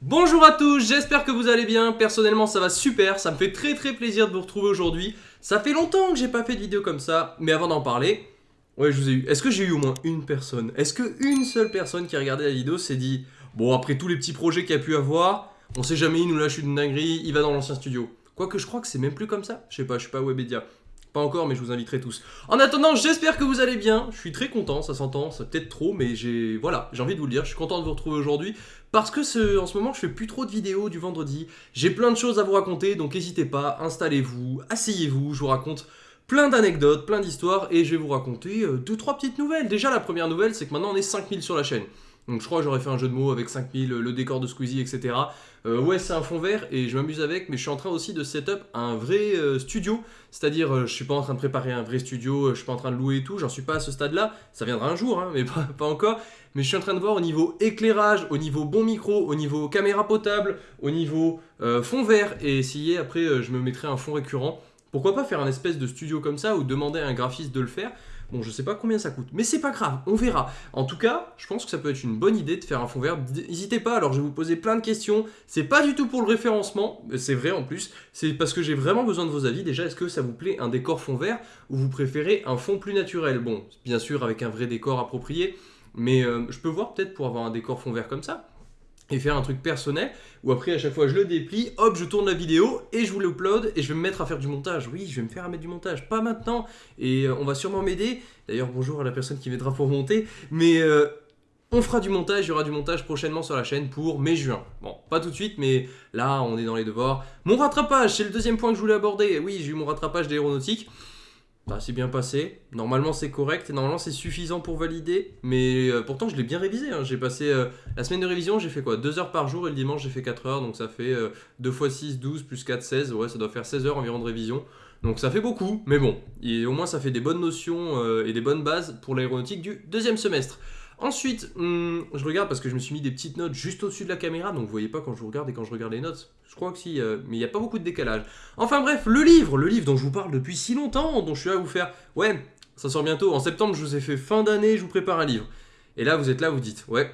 Bonjour à tous, j'espère que vous allez bien, personnellement ça va super, ça me fait très très plaisir de vous retrouver aujourd'hui. Ça fait longtemps que j'ai pas fait de vidéo comme ça, mais avant d'en parler, ouais je vous ai eu, est-ce que j'ai eu au moins une personne? Est-ce que une seule personne qui a regardé la vidéo s'est dit, bon après tous les petits projets qu'il a pu avoir, on sait jamais, il nous lâche une dinguerie, il va dans l'ancien studio. Quoique je crois que c'est même plus comme ça, je sais pas, je suis pas Webedia. Pas encore, mais je vous inviterai tous. En attendant, j'espère que vous allez bien. Je suis très content, ça s'entend, ça peut-être trop, mais j'ai voilà, j'ai envie de vous le dire. Je suis content de vous retrouver aujourd'hui parce que ce, en ce moment, je fais plus trop de vidéos du vendredi. J'ai plein de choses à vous raconter, donc n'hésitez pas, installez-vous, asseyez-vous, je vous raconte plein d'anecdotes, plein d'histoires, et je vais vous raconter euh, deux, trois petites nouvelles. Déjà, la première nouvelle, c'est que maintenant on est 5000 sur la chaîne. Donc je crois que j'aurais fait un jeu de mots avec 5000, le décor de Squeezie, etc. Euh, ouais, c'est un fond vert et je m'amuse avec, mais je suis en train aussi de setup un vrai euh, studio. C'est-à-dire, euh, je suis pas en train de préparer un vrai studio, je suis pas en train de louer et tout, j'en suis pas à ce stade-là. Ça viendra un jour, hein, mais pas, encore. Mais je suis en train de voir au niveau éclairage, au niveau bon micro, au niveau caméra potable, au niveau fond vert et essayer après, je me mettrai un fond récurrent. Pourquoi pas faire un espèce de studio comme ça ou demander à un graphiste de le faire Bon, je sais pas combien ça coûte, mais c'est pas grave, on verra. En tout cas, je pense que ça peut être une bonne idée de faire un fond vert. N'hésitez pas, alors je vais vous poser plein de questions. C'est pas du tout pour le référencement, c'est vrai en plus. C'est parce que j'ai vraiment besoin de vos avis. Déjà, est-ce que ça vous plaît un décor fond vert ou vous préférez un fond plus naturel? Bon, bien sûr, avec un vrai décor approprié, mais euh, je peux voir peut-être pour avoir un décor fond vert comme ça et faire un truc personnel où après à chaque fois je le déplie, hop je tourne la vidéo et je vous l'upload et je vais me mettre à faire du montage. Oui je vais me faire à mettre du montage, pas maintenant et euh, on va sûrement m'aider. D'ailleurs bonjour à la personne qui m'aidera pour monter mais euh, on fera du montage, il y aura du montage prochainement sur la chaîne pour mai-juin. Bon, pas tout de suite, mais là, on est dans les devoirs. Mon rattrapage, c'est le deuxième point que je voulais aborder. Oui, j'ai eu mon rattrapage d'aéronautique. Bah, c'est bien passé. Normalement, c'est correct. Et normalement, c'est suffisant pour valider. Mais euh, pourtant, je l'ai bien révisé. Hein. J'ai passé euh, la semaine de révision, j'ai fait quoi? 2 heures par jour et le dimanche, j'ai fait 4 heures. Donc, ça fait 2 x 6, 12 plus 4, 16. Ouais, ça doit faire 16 heures environ de révision. Donc, ça fait beaucoup. Mais bon, et au moins, ça fait des bonnes notions euh, et des bonnes bases pour l'aéronautique du deuxième semestre. Ensuite, hmm, je regarde parce que je me suis mis des petites notes juste au-dessus de la caméra, donc vous voyez pas quand je vous regarde et quand je regarde les notes. Je crois que si, euh, mais il n'y a pas beaucoup de décalage. Enfin bref, le livre, le livre dont je vous parle depuis si longtemps, dont je suis à vous faire... Ouais, ça sort bientôt. En septembre, je vous ai fait fin d'année, je vous prépare un livre. Et là, vous êtes là, vous dites, ouais,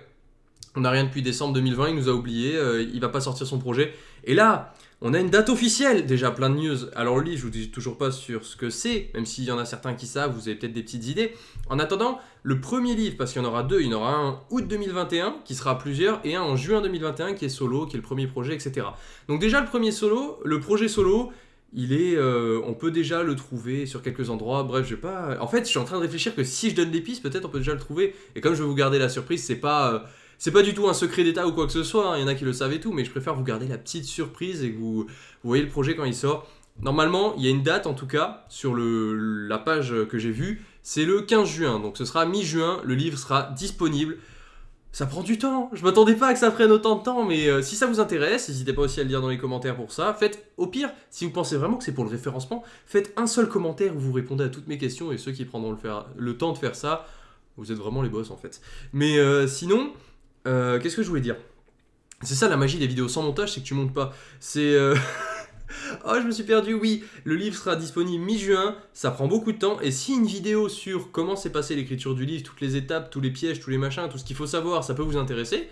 on n'a rien depuis décembre 2020, il nous a oublié, euh, il va pas sortir son projet. Et là, on a une date officielle, déjà plein de news. Alors le livre, je vous dis toujours pas sur ce que c'est, même s'il y en a certains qui savent, vous avez peut-être des petites idées. En attendant, le premier livre, parce qu'il y en aura deux, il y en aura un août 2021, qui sera plusieurs, et un en juin 2021, qui est solo, qui est le premier projet, etc. Donc déjà, le premier solo, le projet solo, il est, euh, on peut déjà le trouver sur quelques endroits. Bref, je vais pas. En fait, je suis en train de réfléchir que si je donne des pistes, peut-être on peut déjà le trouver. Et comme je vais vous garder la surprise, c'est pas, euh, c'est pas du tout un secret d'état ou quoi que ce soit, hein. il y en a qui le savent et tout, mais je préfère vous garder la petite surprise et que vous, voyez le projet quand il sort. Normalement, il y a une date en tout cas sur la page que j'ai vue, c'est le 15 juin, donc ce sera mi-juin, le livre sera disponible. Ça prend du temps, je m'attendais pas à que ça prenne autant de temps, mais euh, si ça vous intéresse, n'hésitez pas aussi à le dire dans les commentaires pour ça. Faites, au pire, si vous pensez vraiment que c'est pour le référencement, faites un seul commentaire où vous répondez à toutes mes questions et ceux qui prendront le temps de faire ça, vous êtes vraiment les boss en fait. Mais euh, sinon, euh, qu'est-ce que je voulais dire? C'est ça la magie des vidéos sans montage, c'est que tu montes pas. C'est... Euh, oh, je me suis perdu, oui, le livre sera disponible mi-juin, ça prend beaucoup de temps, et si une vidéo sur comment s'est passé l'écriture du livre, toutes les étapes, tous les pièges, tous les machins, tout ce qu'il faut savoir, ça peut vous intéresser,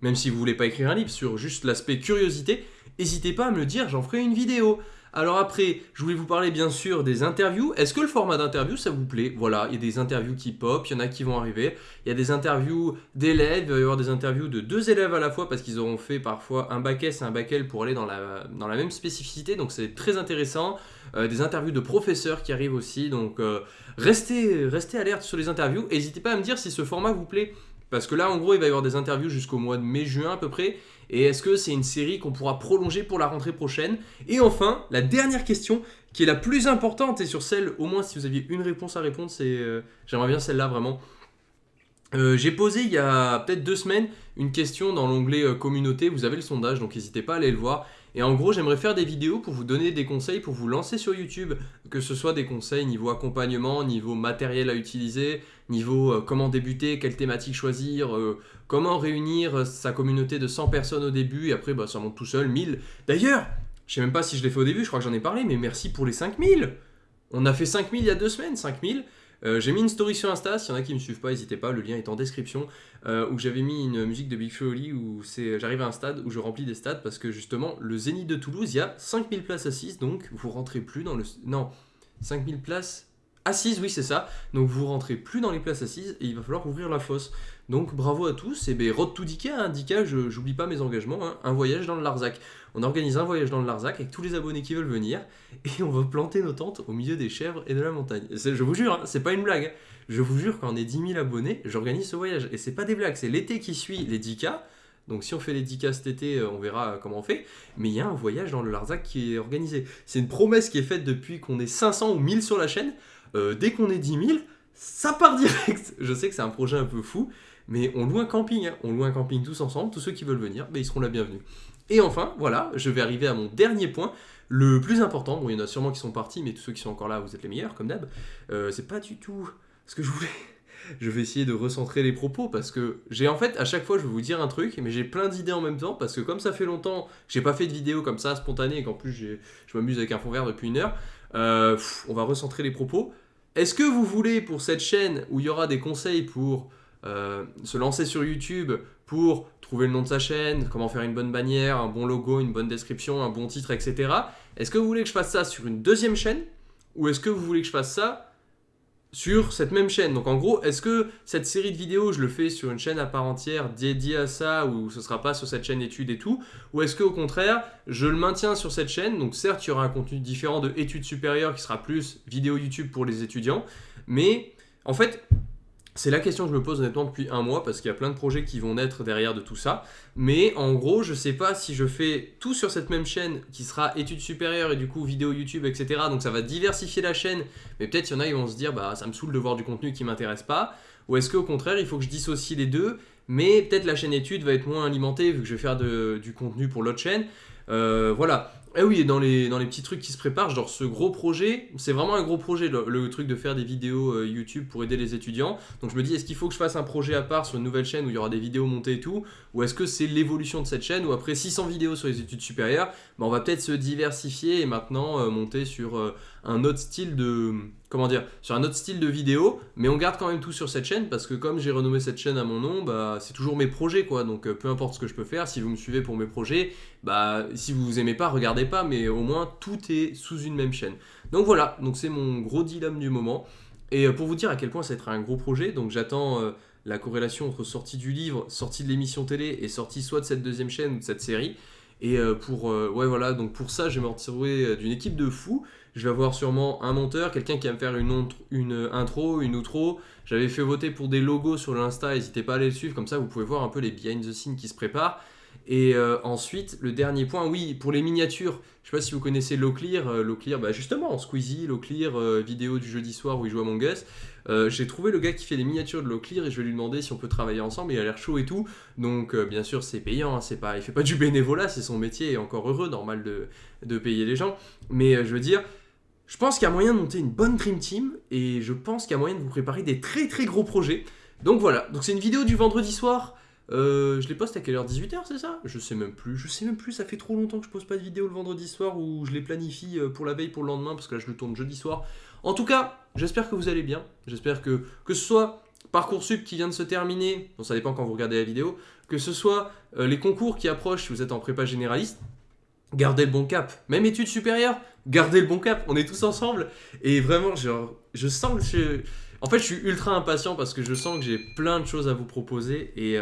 même si vous voulez pas écrire un livre, sur juste l'aspect curiosité, n'hésitez pas à me le dire, j'en ferai une vidéo. Alors après, je voulais vous parler bien sûr des interviews. Est-ce que le format d'interview, ça vous plaît? Voilà, il y a des interviews qui pop, il y en a qui vont arriver. Il y a des interviews d'élèves, il va y avoir des interviews de deux élèves à la fois parce qu'ils auront fait parfois un bac S et un bac L pour aller dans la, même spécificité. Donc c'est très intéressant. Euh, des interviews de professeurs qui arrivent aussi. Donc euh, restez, restez alerte sur les interviews. N'hésitez pas à me dire si ce format vous plaît. Parce que là, en gros, il va y avoir des interviews jusqu'au mois de mai-juin à peu près. Et est-ce que c'est une série qu'on pourra prolonger pour la rentrée prochaine? Et enfin, la dernière question, qui est la plus importante, et sur celle, au moins si vous aviez une réponse à répondre, c'est... Euh, j'aimerais bien celle-là vraiment. Euh, j'ai posé il y a peut-être deux semaines une question dans l'onglet euh, communauté, vous avez le sondage donc n'hésitez pas à aller le voir. Et en gros j'aimerais faire des vidéos pour vous donner des conseils pour vous lancer sur YouTube, que ce soit des conseils niveau accompagnement, niveau matériel à utiliser, niveau comment débuter, quelle thématique choisir, comment réunir sa communauté de 100 personnes au début. Et après bah, ça monte tout seul, 1000. D'ailleurs, je sais même pas si je l'ai fait au début, je crois que j'en ai parlé, mais merci pour les 5000 On a fait 5000 il y a deux semaines, 5000 Euh, j'ai mis une story sur Insta, s'il y en a qui me suivent pas, n'hésitez pas, le lien est en description, euh, où j'avais mis une musique de Big Flo où j'arrive à un stade où je remplis des stades parce que justement, le Zénith de Toulouse, il y a 5000 places assises, donc vous rentrez plus dans le... Non, 5000 places assises, oui c'est ça, donc vous rentrez plus dans les places assises et il va falloir ouvrir la fosse. Donc bravo à tous, et ben Road to Dika, hein, Dika, j'oublie pas mes engagements, hein, un voyage dans le Larzac. On organise un voyage dans le Larzac avec tous les abonnés qui veulent venir, et on va planter nos tentes au milieu des chèvres et de la montagne. Je vous jure, hein, c'est pas une blague. Je vous jure, quand on est 10 000 abonnés, j'organise ce voyage. Et c'est pas des blagues, c'est l'été qui suit les 10K. Donc si on fait les 10K cet été, euh, on verra comment on fait. Mais il y a un voyage dans le Larzac qui est organisé. C'est une promesse qui est faite depuis qu'on est 500 ou 1000 sur la chaîne. Euh, dès qu'on est 10 000, ça part direct. Je sais que c'est un projet un peu fou, mais on loue un camping. Hein. On loue un camping tous ensemble. Tous ceux qui veulent venir, ben, ils seront la bienvenue. Et enfin, voilà, je vais arriver à mon dernier point, le plus important. Bon, il y en a sûrement qui sont partis, mais tous ceux qui sont encore là, vous êtes les meilleurs, comme d'hab. Euh, c'est pas du tout ce que je voulais. Je vais essayer de recentrer les propos parce que j'ai en fait à chaque fois je vais vous dire un truc mais j'ai plein d'idées en même temps parce que comme ça fait longtemps j'ai pas fait de vidéo comme ça spontanée et qu'en plus je m'amuse avec un fond vert depuis une heure euh, on va recentrer les propos est-ce que vous voulez pour cette chaîne où il y aura des conseils pour euh, se lancer sur YouTube, pour trouver le nom de sa chaîne, comment faire une bonne bannière, un bon logo, une bonne description, un bon titre, etc. Est-ce que vous voulez que je fasse ça sur une deuxième chaîne? Ou est-ce que vous voulez que je fasse ça sur cette même chaîne. Donc en gros, est-ce que cette série de vidéos, je le fais sur une chaîne à part entière dédiée à ça, ou ce sera pas sur cette chaîne études et tout, ou est-ce que au contraire, je le maintiens sur cette chaîne, donc certes, il y aura un contenu différent de études supérieures qui sera plus vidéo YouTube pour les étudiants, mais en fait, c'est la question que je me pose honnêtement depuis un mois parce qu'il y a plein de projets qui vont naître derrière de tout ça. Mais en gros, je sais pas si je fais tout sur cette même chaîne qui sera études supérieures et du coup vidéo YouTube, etc. Donc ça va diversifier la chaîne. Mais peut-être il y en a qui vont se dire bah ça me saoule de voir du contenu qui m'intéresse pas. Ou est-ce qu'au contraire il faut que je dissocie les deux? Mais peut-être la chaîne études va être moins alimentée vu que je vais faire du contenu pour l'autre chaîne. Euh, voilà, eh oui, et dans les, dans les petits trucs qui se préparent, genre ce gros projet, c'est vraiment un gros projet, le, truc de faire des vidéos euh, YouTube pour aider les étudiants. Donc je me dis, est-ce qu'il faut que je fasse un projet à part sur une nouvelle chaîne où il y aura des vidéos montées et tout? Ou est-ce que c'est l'évolution de cette chaîne où après 600 vidéos sur les études supérieures, bah, on va peut-être se diversifier et maintenant euh, monter sur euh, un autre style de comment dire, sur un autre style de vidéo, mais on garde quand même tout sur cette chaîne parce que comme j'ai renommé cette chaîne à mon nom, bah, c'est toujours mes projets quoi. Donc peu importe ce que je peux faire, si vous me suivez pour mes projets, bah si vous aimez pas, regardez pas, mais au moins tout est sous une même chaîne. Donc voilà, donc c'est mon gros dilemme du moment. Et euh, pour vous dire à quel point ça va un gros projet, donc j'attends euh, la corrélation entre sortie du livre, sortie de l'émission télé et sortie soit de cette deuxième chaîne ou de cette série. Et euh, pour, voilà, donc pour ça, je vais me retrouver d'une équipe de fous. Je vais avoir sûrement un monteur, quelqu'un qui va me faire une, une intro, une outro. J'avais fait voter pour des logos sur l'Insta, n'hésitez pas à aller le suivre, comme ça vous pouvez voir un peu les behind the scenes qui se préparent. Et euh, ensuite, le dernier point, oui, pour les miniatures, je sais pas si vous connaissez Loclear, euh, Loclear, bah justement, Squeezie, Loclear, euh, vidéo du jeudi soir où il joue à Us. J'ai trouvé le gars qui fait les miniatures de Loclear et je vais lui demander si on peut travailler ensemble, il a l'air chaud et tout. Donc bien sûr, c'est payant, hein, c'est pas, il fait pas du bénévolat, c'est son métier et encore heureux, normal de payer les gens. Mais je veux dire, je pense qu'il y a moyen de monter une bonne Dream Team et je pense qu'il y a moyen de vous préparer des très très gros projets. Donc voilà, donc c'est une vidéo du vendredi soir. Euh, je les poste à quelle heure? 18h, c'est ça? Je sais même plus. Je sais même plus, ça fait trop longtemps que je pose pas de vidéo le vendredi soir où je les planifie euh, pour la veille, pour le lendemain, parce que là je le tourne jeudi soir. En tout cas, j'espère que vous allez bien. J'espère que, que ce soit Parcoursup qui vient de se terminer, bon ça dépend quand vous regardez la vidéo, que ce soit euh, les concours qui approchent si vous êtes en prépa généraliste, gardez le bon cap. Même études supérieures, gardez le bon cap. On est tous ensemble. Et vraiment, genre, je sens que je... En fait, je suis ultra impatient parce que je sens que j'ai plein de choses à vous proposer et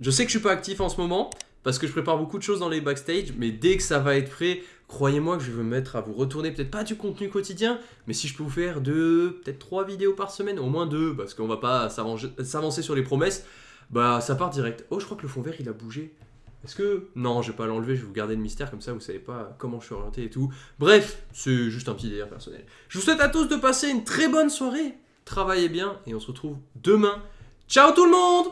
je sais que je suis pas actif en ce moment parce que je prépare beaucoup de choses dans les backstage, mais dès que ça va être prêt, croyez-moi que je vais me mettre à vous retourner peut-être pas du contenu quotidien, mais si je peux vous faire deux, peut-être trois vidéos par semaine, au moins deux, parce qu'on va pas s'avancer sur les promesses, bah ça part direct. Oh, je crois que le fond vert il a bougé. Est-ce que. Non, je vais pas l'enlever, je vais vous garder le mystère, comme ça vous savez pas comment je suis orienté et tout. Bref, c'est juste un petit délire personnel. Je vous souhaite à tous de passer une très bonne soirée, travaillez bien, et on se retrouve demain. Ciao tout le monde